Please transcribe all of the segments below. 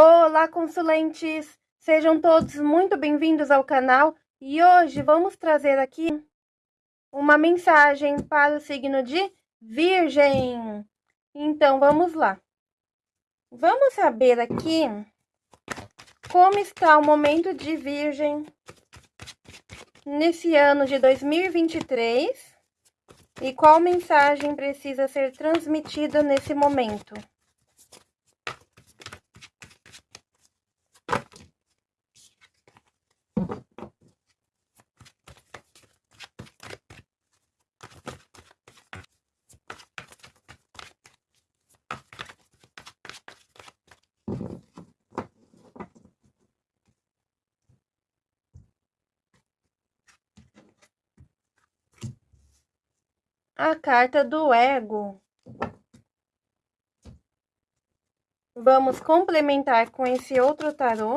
Olá, consulentes! Sejam todos muito bem-vindos ao canal e hoje vamos trazer aqui uma mensagem para o signo de Virgem. Então, vamos lá. Vamos saber aqui como está o momento de Virgem nesse ano de 2023 e qual mensagem precisa ser transmitida nesse momento. A carta do ego. Vamos complementar com esse outro tarô.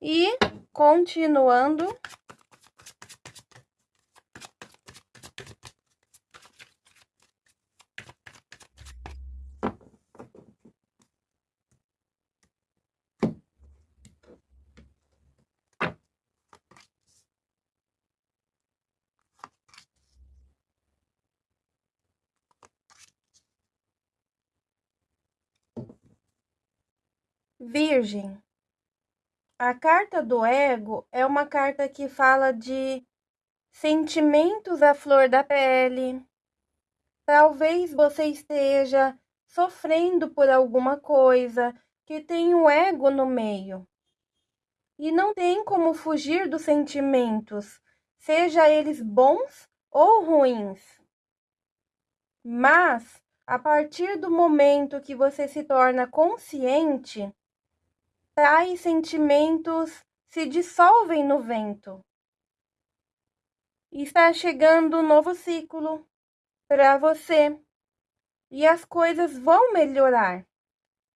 E continuando. Virgem. A carta do ego é uma carta que fala de sentimentos à flor da pele. Talvez você esteja sofrendo por alguma coisa que tem o ego no meio. E não tem como fugir dos sentimentos, seja eles bons ou ruins. Mas, a partir do momento que você se torna consciente, tais sentimentos se dissolvem no vento. Está chegando um novo ciclo para você e as coisas vão melhorar,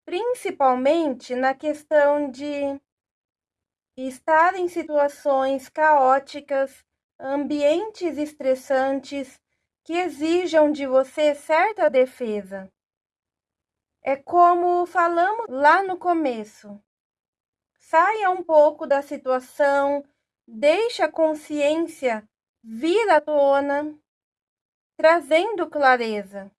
principalmente na questão de estar em situações caóticas, ambientes estressantes que exijam de você certa defesa. É como falamos lá no começo saia um pouco da situação, deixe a consciência vir à tona, trazendo clareza,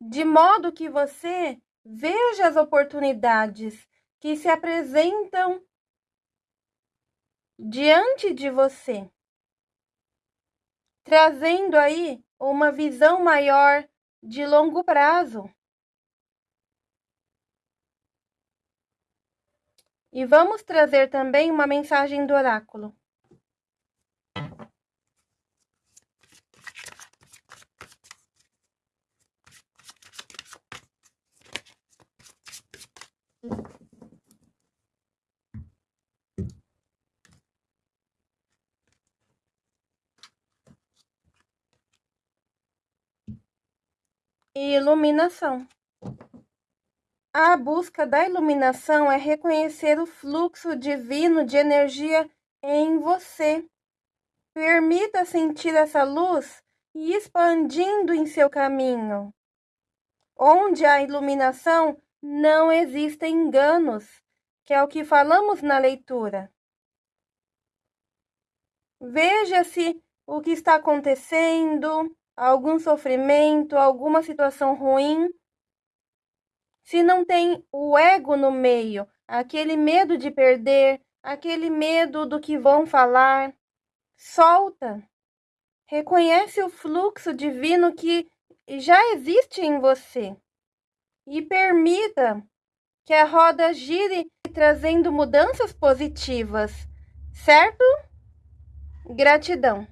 de modo que você veja as oportunidades que se apresentam diante de você, trazendo aí uma visão maior de longo prazo. E vamos trazer também uma mensagem do oráculo. Iluminação. A busca da iluminação é reconhecer o fluxo divino de energia em você. Permita sentir essa luz e expandindo em seu caminho. Onde há iluminação, não existem enganos, que é o que falamos na leitura. Veja se o que está acontecendo, algum sofrimento, alguma situação ruim se não tem o ego no meio, aquele medo de perder, aquele medo do que vão falar, solta. Reconhece o fluxo divino que já existe em você e permita que a roda gire trazendo mudanças positivas, certo? Gratidão.